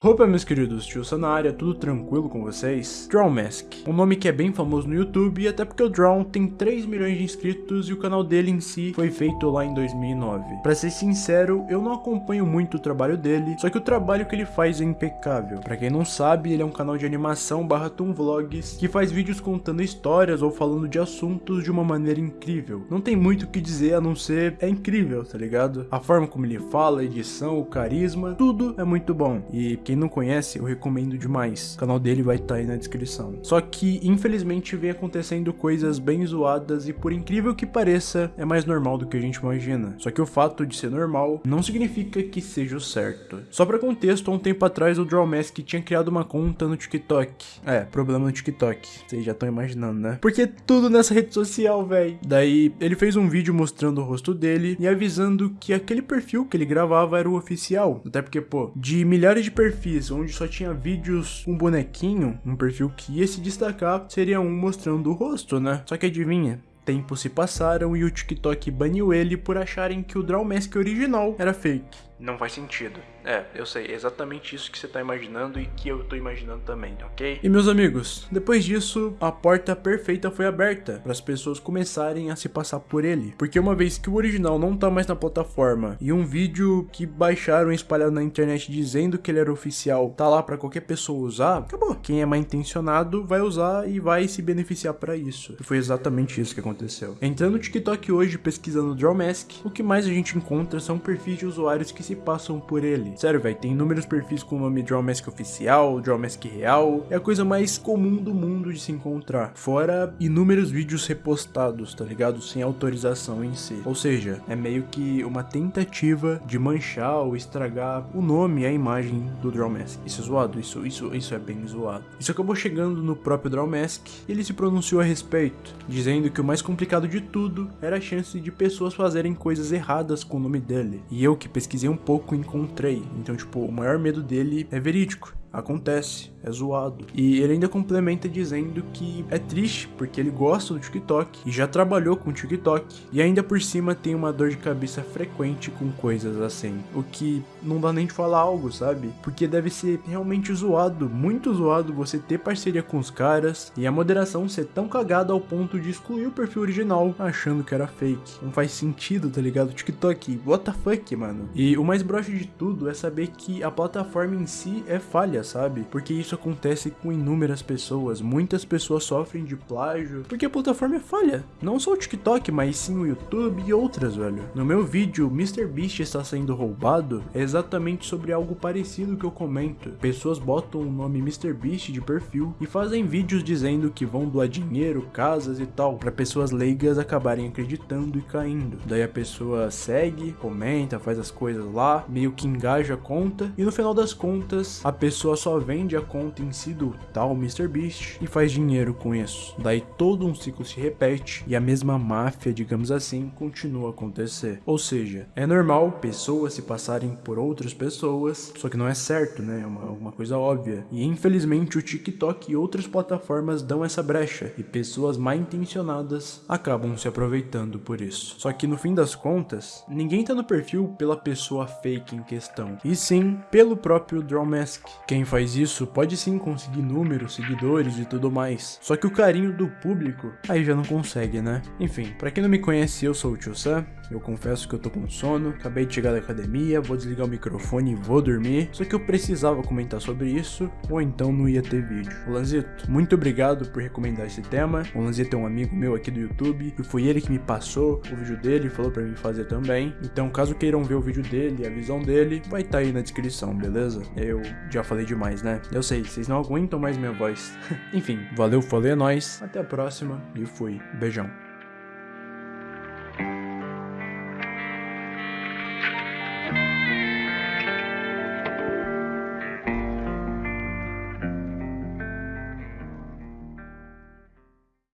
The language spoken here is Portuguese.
Opa meus queridos, tio Sanária, tudo tranquilo com vocês? Drown Mask, um nome que é bem famoso no YouTube, até porque o Drown tem 3 milhões de inscritos e o canal dele em si foi feito lá em 2009. Pra ser sincero, eu não acompanho muito o trabalho dele, só que o trabalho que ele faz é impecável. Pra quem não sabe, ele é um canal de animação barra Vlogs, que faz vídeos contando histórias ou falando de assuntos de uma maneira incrível. Não tem muito o que dizer a não ser, é incrível, tá ligado? A forma como ele fala, a edição, o carisma, tudo é muito bom. E quem não conhece, eu recomendo demais. O canal dele vai estar tá aí na descrição. Só que, infelizmente, vem acontecendo coisas bem zoadas e, por incrível que pareça, é mais normal do que a gente imagina. Só que o fato de ser normal não significa que seja o certo. Só pra contexto, há um tempo atrás o Drawmask tinha criado uma conta no TikTok. É, problema no TikTok. Vocês já estão imaginando, né? Porque tudo nessa rede social, velho. Daí, ele fez um vídeo mostrando o rosto dele e avisando que aquele perfil que ele gravava era o oficial. Até porque, pô, de milhares de perfis perfis onde só tinha vídeos com bonequinho, um perfil que ia se destacar seria um mostrando o rosto, né? Só que adivinha, tempos se passaram e o TikTok baniu ele por acharem que o Draw Mask original era fake. Não faz sentido. É, eu sei, exatamente isso que você tá imaginando e que eu tô imaginando também, ok? E meus amigos, depois disso, a porta perfeita foi aberta para as pessoas começarem a se passar por ele. Porque uma vez que o original não tá mais na plataforma e um vídeo que baixaram e espalharam na internet dizendo que ele era oficial tá lá para qualquer pessoa usar, acabou. Quem é mal intencionado vai usar e vai se beneficiar para isso. E foi exatamente isso que aconteceu. Entrando no TikTok hoje pesquisando Draw Mask, o que mais a gente encontra são perfis de usuários que se passam por ele. Sério, velho, tem inúmeros perfis com o nome Draw Mask oficial, Draw Mask real, é a coisa mais comum do mundo de se encontrar. Fora inúmeros vídeos repostados, tá ligado? Sem autorização em si. Ou seja, é meio que uma tentativa de manchar ou estragar o nome e a imagem do Draw Mask. Isso é zoado, isso, isso, isso é bem zoado. Isso acabou chegando no próprio Draw Mask e ele se pronunciou a respeito, dizendo que o mais complicado de tudo era a chance de pessoas fazerem coisas erradas com o nome dele. E eu que pesquisei um pouco encontrei. Então, tipo, o maior medo dele é verídico. Acontece, é zoado. E ele ainda complementa dizendo que é triste porque ele gosta do TikTok e já trabalhou com o TikTok e ainda por cima tem uma dor de cabeça frequente com coisas assim. O que não dá nem de falar algo, sabe? Porque deve ser realmente zoado, muito zoado você ter parceria com os caras e a moderação ser tão cagada ao ponto de excluir o perfil original achando que era fake. Não faz sentido, tá ligado? TikTok, what the fuck, mano? E o mais broxo de tudo é saber que a plataforma em si é falha, sabe? Porque isso acontece com inúmeras pessoas. Muitas pessoas sofrem de plágio porque a plataforma é falha. Não só o TikTok, mas sim o YouTube e outras, velho. No meu vídeo, MrBeast está sendo roubado, é exatamente sobre algo parecido que eu comento. Pessoas botam o nome MrBeast de perfil e fazem vídeos dizendo que vão doar dinheiro, casas e tal, para pessoas leigas acabarem acreditando e caindo. Daí a pessoa segue, comenta, faz as coisas lá, meio que engaja a conta e no final das contas a pessoa só vende a conta em si do tal MrBeast e faz dinheiro com isso. Daí todo um ciclo se repete e a mesma máfia, digamos assim, continua a acontecer. Ou seja, é normal pessoas se passarem por outras pessoas, só que não é certo, né? É uma, uma coisa óbvia. E infelizmente o TikTok e outras plataformas dão essa brecha e pessoas mal intencionadas acabam se aproveitando por isso. Só que no fim das contas, ninguém tá no perfil pela pessoa fake em questão, e sim pelo próprio Drawmask. Quem faz isso pode sim conseguir números, seguidores e tudo mais. Só que o carinho do público aí já não consegue, né? Enfim, pra quem não me conhece, eu sou o Tio Sam. Eu confesso que eu tô com sono, acabei de chegar da academia, vou desligar o microfone e vou dormir. Só que eu precisava comentar sobre isso, ou então não ia ter vídeo. Lanzito, muito obrigado por recomendar esse tema. O Lanzito é um amigo meu aqui do YouTube, e foi ele que me passou o vídeo dele e falou pra mim fazer também. Então caso queiram ver o vídeo dele, a visão dele, vai estar tá aí na descrição, beleza? Eu já falei demais, né? Eu sei, vocês não aguentam mais minha voz. Enfim, valeu, falei, é nóis. Até a próxima e fui. Beijão.